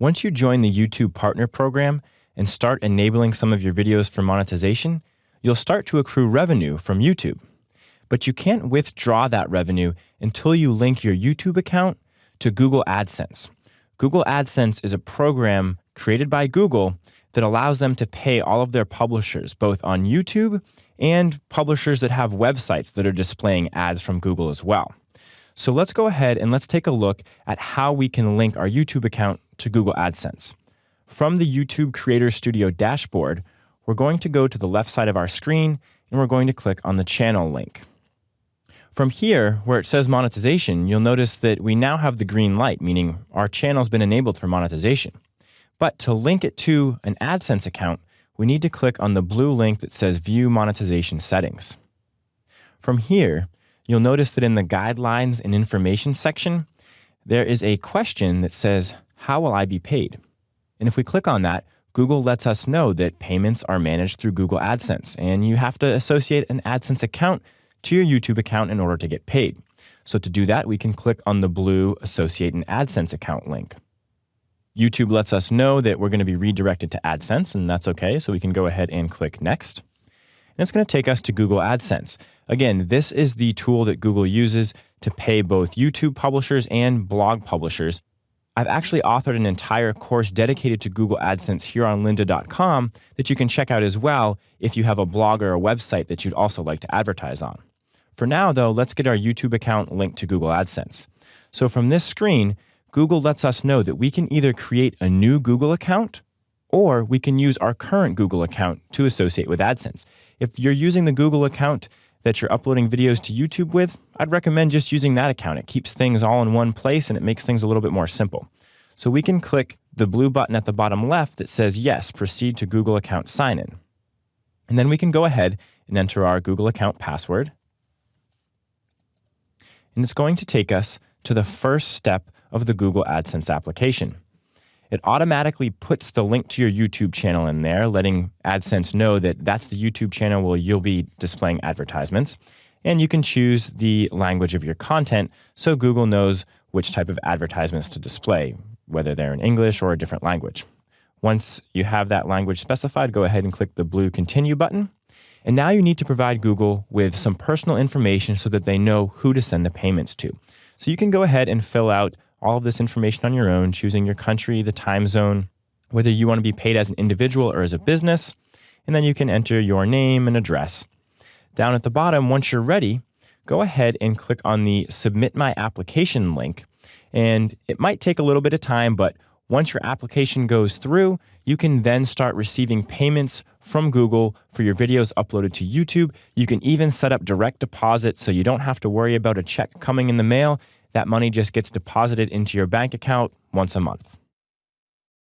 Once you join the YouTube Partner Program and start enabling some of your videos for monetization, you'll start to accrue revenue from YouTube. But you can't withdraw that revenue until you link your YouTube account to Google AdSense. Google AdSense is a program created by Google that allows them to pay all of their publishers, both on YouTube and publishers that have websites that are displaying ads from Google as well. So let's go ahead and let's take a look at how we can link our YouTube account to Google AdSense. From the YouTube Creator Studio dashboard, we're going to go to the left side of our screen and we're going to click on the channel link. From here, where it says monetization, you'll notice that we now have the green light, meaning our channel's been enabled for monetization. But to link it to an AdSense account, we need to click on the blue link that says View Monetization Settings. From here, you'll notice that in the Guidelines and Information section, there is a question that says, How will I be paid? And if we click on that, Google lets us know that payments are managed through Google AdSense, and you have to associate an AdSense account to your YouTube account in order to get paid. So to do that, we can click on the blue Associate an AdSense account link. YouTube lets us know that we're going to be redirected to AdSense, and that's okay. So we can go ahead and click Next. And it's going to take us to Google AdSense. Again, this is the tool that Google uses to pay both YouTube publishers and blog publishers. I've actually authored an entire course dedicated to Google AdSense here on lynda.com that you can check out as well if you have a blog or a website that you'd also like to advertise on. For now, though, let's get our YouTube account linked to Google AdSense. So from this screen, Google lets us know that we can either create a new Google account or we can use our current Google account to associate with AdSense. If you're using the Google account that you're uploading videos to YouTube with, I'd recommend just using that account. It keeps things all in one place and it makes things a little bit more simple. So we can click the blue button at the bottom left that says, yes, proceed to Google account sign in. And then we can go ahead and enter our Google account password and it's going to take us to the first step of the Google AdSense application. It automatically puts the link to your YouTube channel in there, letting AdSense know that that's the YouTube channel where you'll be displaying advertisements. And you can choose the language of your content so Google knows which type of advertisements to display, whether they're in English or a different language. Once you have that language specified, go ahead and click the blue Continue button. And now you need to provide Google with some personal information so that they know who to send the payments to. So you can go ahead and fill out all of this information on your own, choosing your country, the time zone, whether you want to be paid as an individual or as a business, and then you can enter your name and address. Down at the bottom, once you're ready, go ahead and click on the Submit My Application link. And it might take a little bit of time, but once your application goes through, you can then start receiving payments from Google for your videos uploaded to YouTube. You can even set up direct deposit so you don't have to worry about a check coming in the mail. That money just gets deposited into your bank account once a month.